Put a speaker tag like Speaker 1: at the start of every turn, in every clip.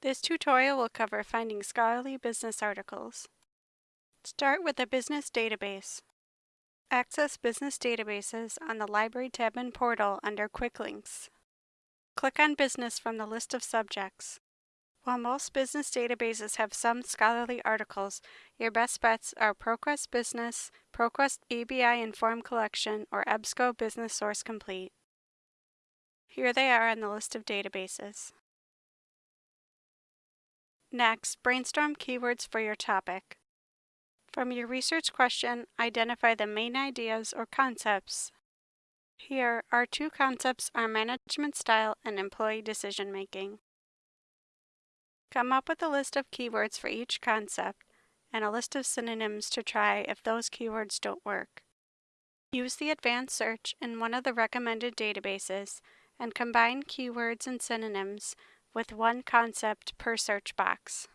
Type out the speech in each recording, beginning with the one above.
Speaker 1: This tutorial will cover finding scholarly business articles. Start with a business database. Access business databases on the Library tab in Portal under Quick Links. Click on Business from the list of subjects. While most business databases have some scholarly articles, your best bets are ProQuest Business, ProQuest ABI Inform Collection, or EBSCO Business Source Complete. Here they are on the list of databases. Next, brainstorm keywords for your topic. From your research question, identify the main ideas or concepts. Here, our two concepts are management style and employee decision making. Come up with a list of keywords for each concept and a list of synonyms to try if those keywords don't work. Use the advanced search in one of the recommended databases and combine keywords and synonyms with one concept per search box.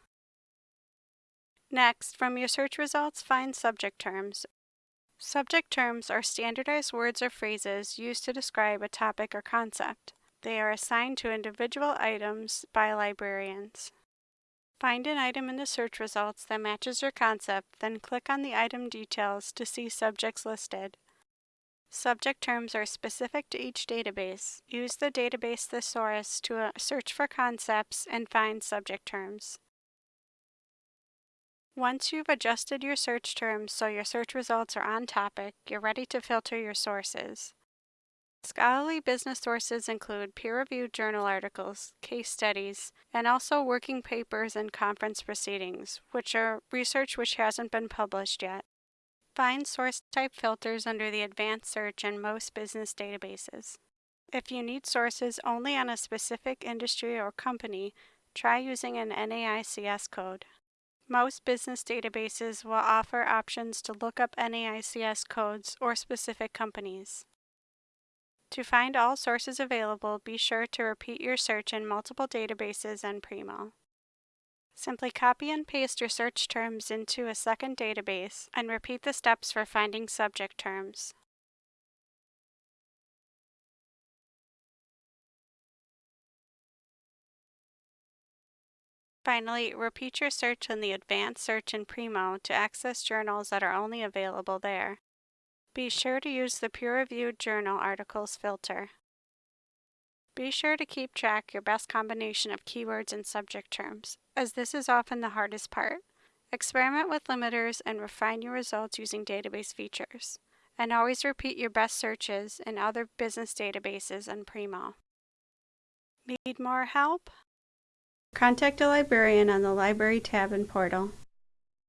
Speaker 1: Next, from your search results, find subject terms. Subject terms are standardized words or phrases used to describe a topic or concept. They are assigned to individual items by librarians. Find an item in the search results that matches your concept, then click on the item details to see subjects listed. Subject terms are specific to each database. Use the database thesaurus to uh, search for concepts and find subject terms. Once you've adjusted your search terms so your search results are on topic, you're ready to filter your sources. Scholarly business sources include peer-reviewed journal articles, case studies, and also working papers and conference proceedings, which are research which hasn't been published yet. Find source type filters under the advanced search in most business databases. If you need sources only on a specific industry or company, try using an NAICS code. Most business databases will offer options to look up NAICS codes or specific companies. To find all sources available, be sure to repeat your search in multiple databases and Primo. Simply copy and paste your search terms into a second database and repeat the steps for finding subject terms. Finally, repeat your search in the Advanced Search in Primo to access journals that are only available there. Be sure to use the peer-reviewed journal articles filter. Be sure to keep track your best combination of keywords and subject terms, as this is often the hardest part. Experiment with limiters and refine your results using database features. And always repeat your best searches in other business databases and Primo. Need more help? Contact a librarian on the Library tab in Portal.